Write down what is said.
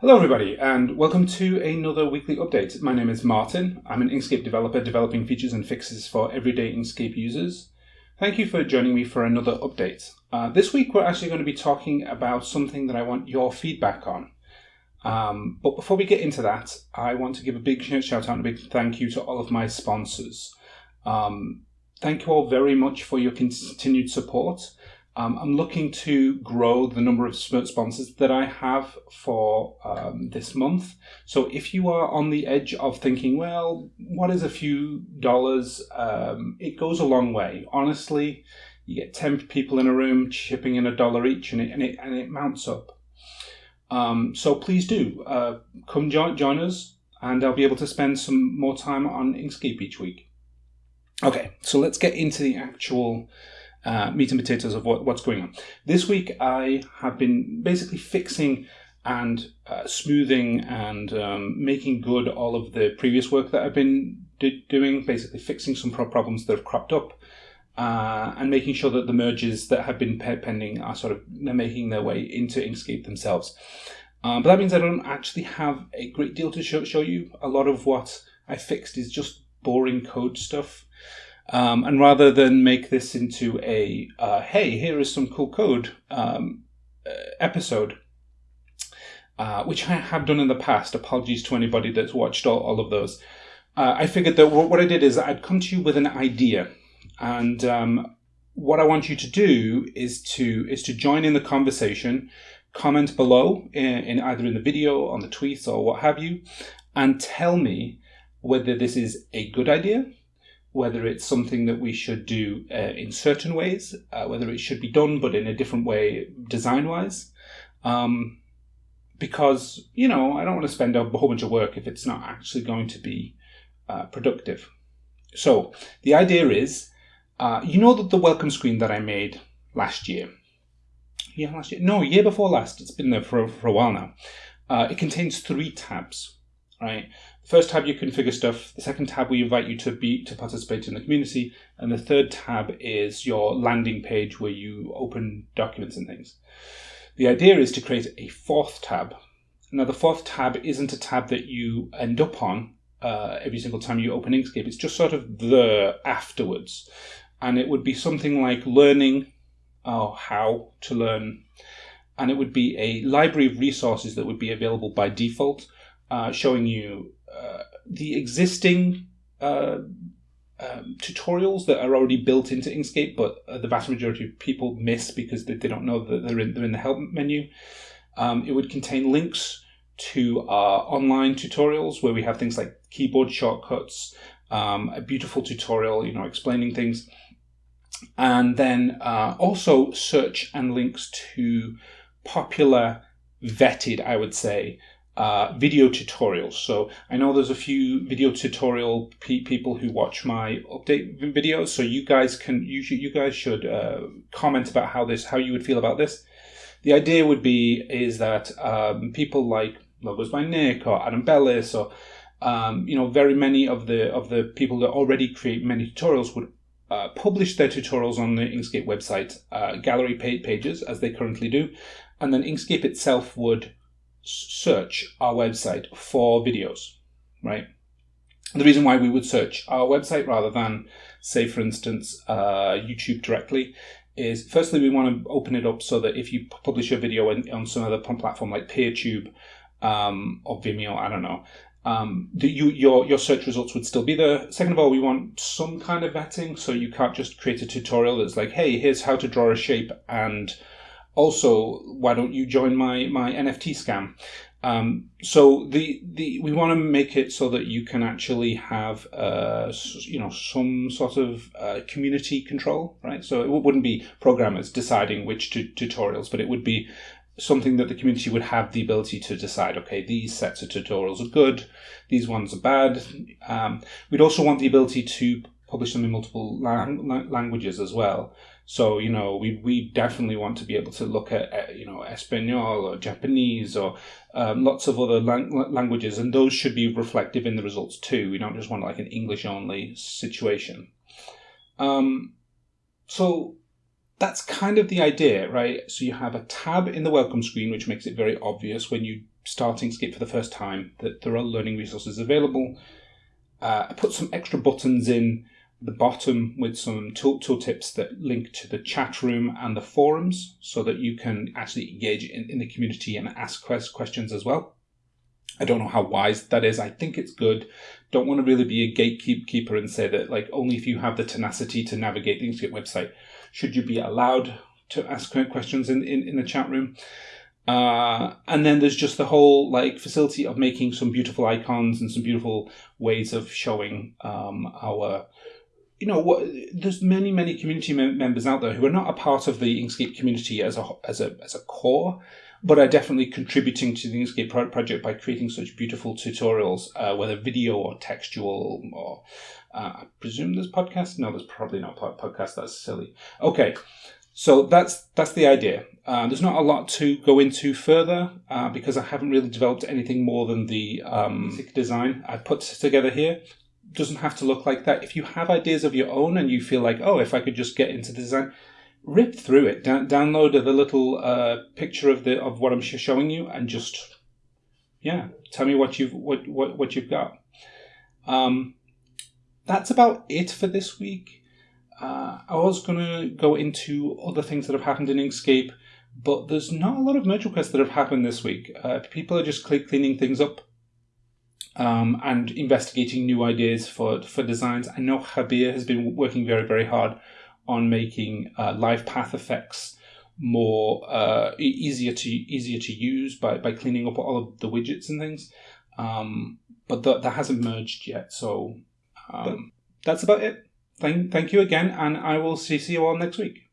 Hello, everybody, and welcome to another weekly update. My name is Martin. I'm an Inkscape developer developing features and fixes for everyday Inkscape users. Thank you for joining me for another update. Uh, this week, we're actually going to be talking about something that I want your feedback on. Um, but before we get into that, I want to give a big shout out and a big thank you to all of my sponsors. Um, thank you all very much for your continued support. Um, I'm looking to grow the number of sponsors that I have for um, this month. So if you are on the edge of thinking, well, what is a few dollars? Um, it goes a long way. Honestly, you get 10 people in a room chipping in a dollar each and it, and it, and it mounts up. Um, so please do uh, come join, join us and I'll be able to spend some more time on Inkscape each week. Okay, so let's get into the actual uh, meat and potatoes of what, what's going on. This week I have been basically fixing and uh, smoothing and um, making good all of the previous work that I've been doing, basically fixing some problems that have cropped up. Uh, and making sure that the merges that have been pending are sort of making their way into Inkscape themselves. Um, but that means I don't actually have a great deal to show, show you. A lot of what I fixed is just boring code stuff. Um, and rather than make this into a, uh, hey, here is some cool code um, uh, episode, uh, which I have done in the past, apologies to anybody that's watched all, all of those, uh, I figured that what I did is I'd come to you with an idea. And um, what I want you to do is to is to join in the conversation, comment below in, in either in the video, on the tweets, or what have you, and tell me whether this is a good idea whether it's something that we should do uh, in certain ways, uh, whether it should be done but in a different way design wise. Um, because, you know, I don't want to spend a whole bunch of work if it's not actually going to be uh, productive. So the idea is, uh, you know that the welcome screen that I made last year, yeah, last year, no, year before last, it's been there for, for a while now. Uh, it contains three tabs right? First tab, you configure stuff. The second tab, we invite you to be to participate in the community. And the third tab is your landing page where you open documents and things. The idea is to create a fourth tab. Now, the fourth tab isn't a tab that you end up on uh, every single time you open Inkscape. It's just sort of the afterwards. And it would be something like learning or how to learn. And it would be a library of resources that would be available by default uh, showing you uh, the existing uh, um, tutorials that are already built into Inkscape, but uh, the vast majority of people miss because they, they don't know that they're in, they're in the help menu. Um, it would contain links to our online tutorials where we have things like keyboard shortcuts, um, a beautiful tutorial, you know, explaining things, and then uh, also search and links to popular vetted, I would say, uh, video tutorials. So I know there's a few video tutorial pe people who watch my update videos. So you guys can you should, you guys should uh, comment about how this how you would feel about this. The idea would be is that um, people like Logos by Nick or Adam Bellis or um, you know very many of the of the people that already create many tutorials would uh, publish their tutorials on the Inkscape website uh, gallery pages as they currently do, and then Inkscape itself would search our website for videos, right? The reason why we would search our website rather than, say, for instance, uh, YouTube directly is firstly, we want to open it up so that if you publish a video on, on some other platform like PeerTube um, or Vimeo, I don't know, um, the, you, your, your search results would still be there. Second of all, we want some kind of vetting, so you can't just create a tutorial that's like, hey, here's how to draw a shape and also, why don't you join my, my NFT scam? Um, so the, the we want to make it so that you can actually have uh, you know some sort of uh, community control, right? So it wouldn't be programmers deciding which tutorials, but it would be something that the community would have the ability to decide. Okay, these sets of tutorials are good, these ones are bad. Um, we'd also want the ability to publish them in multiple lang languages as well. So, you know, we, we definitely want to be able to look at, you know, Espanol or Japanese or um, lots of other lang languages, and those should be reflective in the results too. We don't just want like an English only situation. Um, so that's kind of the idea, right? So you have a tab in the welcome screen, which makes it very obvious when you start Inkscape for the first time that there are learning resources available. Uh, I put some extra buttons in the bottom with some tool, tool tips that link to the chat room and the forums so that you can actually engage in, in the community and ask quest, questions as well. I don't know how wise that is. I think it's good. Don't want to really be a gatekeeper and say that like only if you have the tenacity to navigate the Inkscape website should you be allowed to ask questions in, in, in the chat room. Uh, and then there's just the whole like facility of making some beautiful icons and some beautiful ways of showing um, our you know what there's many many community mem- members out there who are not a part of the inkscape community as a as a as a core but are definitely contributing to the Inkscape project by creating such beautiful tutorials, uh, whether video or textual or uh, I presume there's podcast. No, there's probably not podcast. That's silly. Okay, so that's that's the idea. Uh, there's not a lot to go into further uh, because I haven't really developed anything more than the um, design I put together here. Doesn't have to look like that. If you have ideas of your own and you feel like, oh, if I could just get into the design, rip through it, da- download the little uh, picture of the of what I'm showing you, and just yeah, tell me what you've what what, what you've got. Um, that's about it for this week. Uh, I was gonna go into other things that have happened in Inkscape, but there's not a lot of merge requests that have happened this week. Uh, people are just cleaning things up. Um, and investigating new ideas for, for designs. I know Jabier has been working very, very hard on making uh, live path effects more uh, easier to easier to use by, by cleaning up all of the widgets and things. Um, but th- that hasn't merged yet, so um, that's about it. Thank thank you again, and I will see, see you all next week.